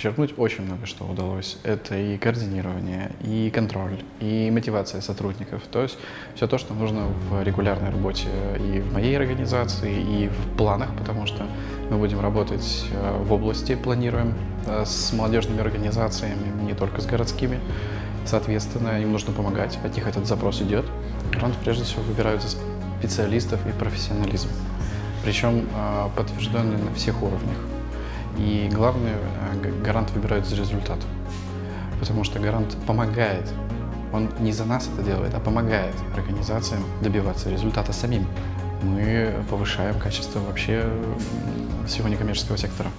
подчеркнуть, очень много что удалось. Это и координирование, и контроль, и мотивация сотрудников. То есть все то, что нужно в регулярной работе и в моей организации, и в планах, потому что мы будем работать э, в области, планируем э, с молодежными организациями, не только с городскими. Соответственно, им нужно помогать, от них этот запрос идет. Грант прежде всего выбирают за специалистов и профессионализм, причем э, подтвержденный на всех уровнях. И главное, гарант выбирают за результат, потому что гарант помогает. Он не за нас это делает, а помогает организациям добиваться результата самим. Мы повышаем качество вообще всего некоммерческого сектора.